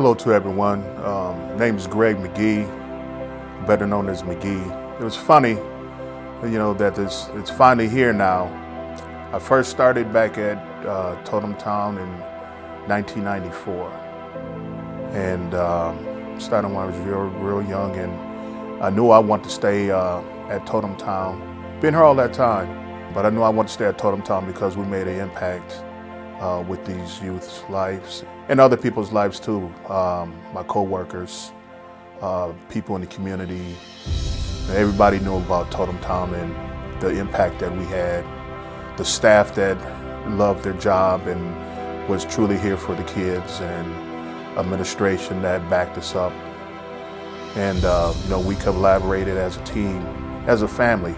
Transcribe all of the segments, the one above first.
Hello to everyone. Um, name is Greg McGee, better known as McGee. It was funny, you know, that it's, it's finally here now. I first started back at uh, Totem Town in 1994, and um, started when I was real, real young, and I knew I wanted to stay uh, at Totem Town. Been here all that time, but I knew I wanted to stay at Totem Town because we made an impact uh, with these youth's lives and other people's lives too. Um, my co-workers, uh, people in the community, everybody knew about Totem Town and the impact that we had. The staff that loved their job and was truly here for the kids and administration that backed us up. And uh, you know, we collaborated as a team, as a family.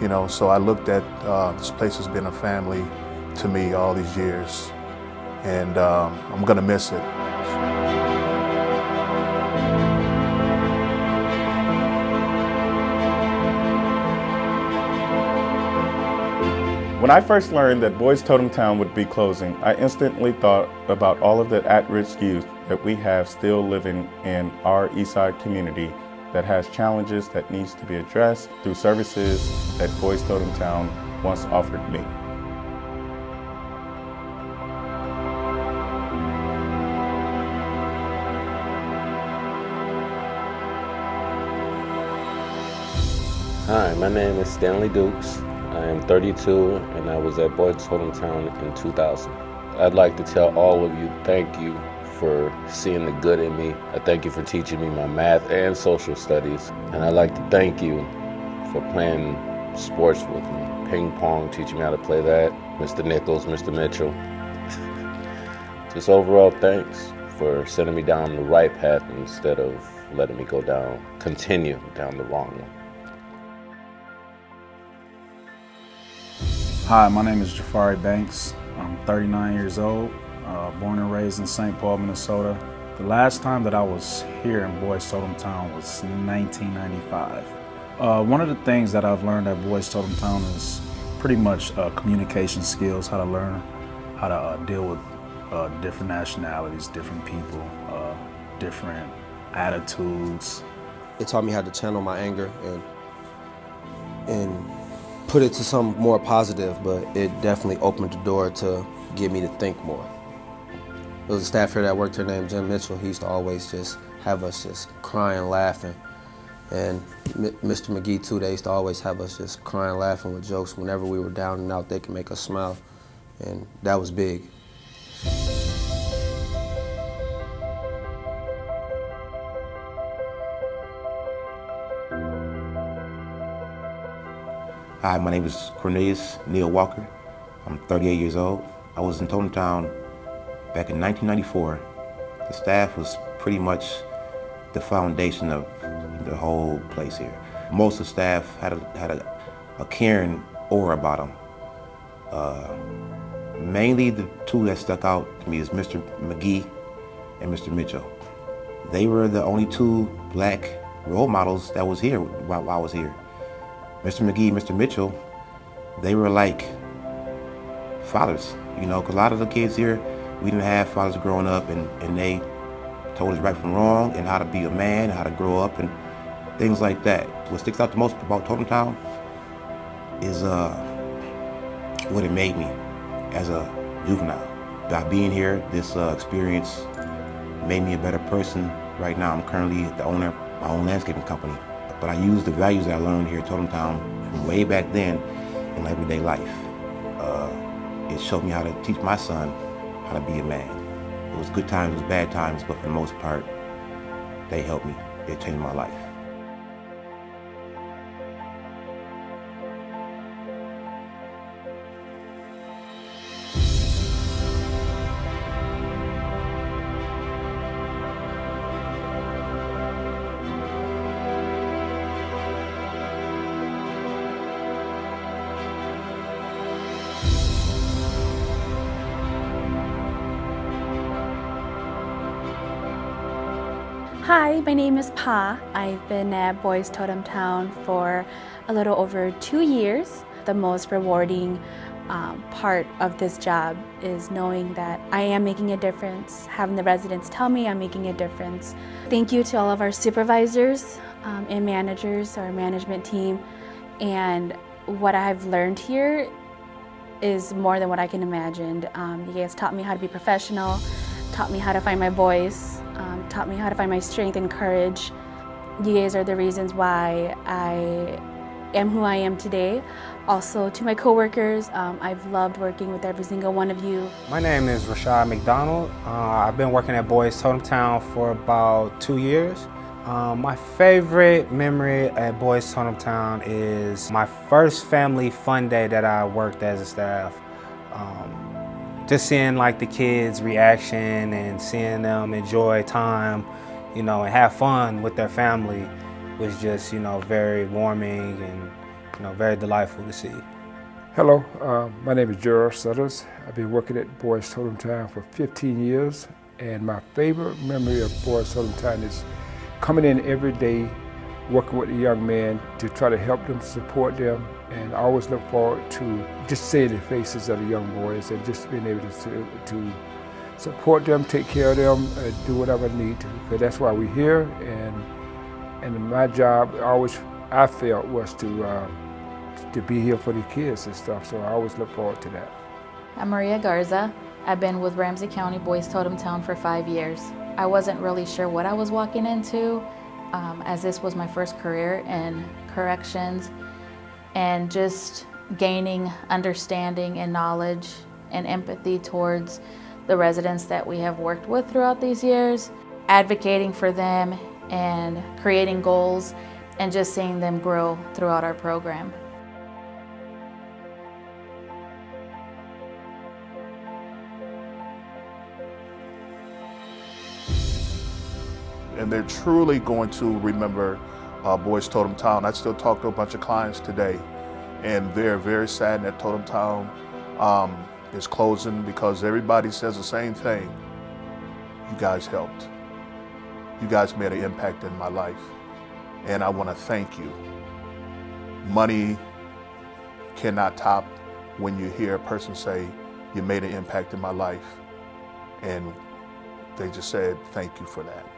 You know, so I looked at uh, this place has been a family to me all these years, and um, I'm gonna miss it. When I first learned that Boys Totem Town would be closing, I instantly thought about all of the at-risk youth that we have still living in our Eastside community that has challenges that needs to be addressed through services that Boys Totem Town once offered me. Hi, my name is Stanley Dukes. I am 32 and I was at Boys Totem Town in 2000. I'd like to tell all of you thank you for seeing the good in me. I thank you for teaching me my math and social studies. And I'd like to thank you for playing sports with me. Ping pong, teaching me how to play that. Mr. Nichols, Mr. Mitchell. Just overall thanks for sending me down the right path instead of letting me go down, continue down the wrong one. Hi, my name is Jafari Banks. I'm 39 years old, uh, born and raised in St. Paul, Minnesota. The last time that I was here in Boys Totem Town was 1995. Uh, one of the things that I've learned at Boys Totem Town is pretty much uh, communication skills, how to learn how to uh, deal with uh, different nationalities, different people, uh, different attitudes. It taught me how to channel my anger and and put it to some more positive, but it definitely opened the door to get me to think more. There was a staff here that worked here named Jim Mitchell. He used to always just have us just crying, laughing. And Mr. McGee too, they used to always have us just crying, laughing with jokes. Whenever we were down and out, they could make us smile. And that was big. Hi, my name is Cornelius Neil Walker. I'm 38 years old. I was in Totem Town back in 1994. The staff was pretty much the foundation of the whole place here. Most of the staff had a, had a, a caring aura about them. Uh, mainly the two that stuck out to me is Mr. McGee and Mr. Mitchell. They were the only two black role models that was here while I was here. Mr. McGee, Mr. Mitchell, they were like fathers, you know, because a lot of the kids here, we didn't have fathers growing up and, and they told us right from wrong and how to be a man, and how to grow up and things like that. What sticks out the most about Totem Town is uh, what it made me as a juvenile. By being here, this uh, experience made me a better person. Right now, I'm currently the owner of my own landscaping company. But I use the values that I learned here at Totem Town from way back then in everyday life. Uh, it showed me how to teach my son how to be a man. It was good times, it was bad times, but for the most part, they helped me. They changed my life. Hi, my name is Pa. I've been at Boys Totem Town for a little over two years. The most rewarding um, part of this job is knowing that I am making a difference, having the residents tell me I'm making a difference. Thank you to all of our supervisors um, and managers, our management team, and what I've learned here is more than what I can imagine. Um, you guys taught me how to be professional, taught me how to find my voice, taught me how to find my strength and courage. You guys are the reasons why I am who I am today. Also to my coworkers, um, I've loved working with every single one of you. My name is Rashad McDonald. Uh, I've been working at Boys Totem Town for about two years. Um, my favorite memory at Boys Totem Town is my first family fun day that I worked as a staff. Um, just seeing like the kids' reaction and seeing them enjoy time, you know, and have fun with their family was just, you know, very warming and, you know, very delightful to see. Hello, uh, my name is Gerald Sutters. I've been working at Boys Totem Town for 15 years, and my favorite memory of Boys Totem Town is coming in every day, working with the young men to try to help them, support them, and I always look forward to just seeing the faces of the young boys and just being able to, to support them, take care of them, do whatever I need to. Because that's why we're here, and and my job always I felt was to uh, to be here for the kids and stuff. So I always look forward to that. I'm Maria Garza. I've been with Ramsey County Boys Totem Town for five years. I wasn't really sure what I was walking into um, as this was my first career in corrections and just gaining understanding and knowledge and empathy towards the residents that we have worked with throughout these years, advocating for them and creating goals and just seeing them grow throughout our program. and they're truly going to remember uh, Boys Totem Town. I still talk to a bunch of clients today, and they're very sad that Totem Town um, is closing because everybody says the same thing. You guys helped. You guys made an impact in my life, and I want to thank you. Money cannot top when you hear a person say, you made an impact in my life, and they just said, thank you for that.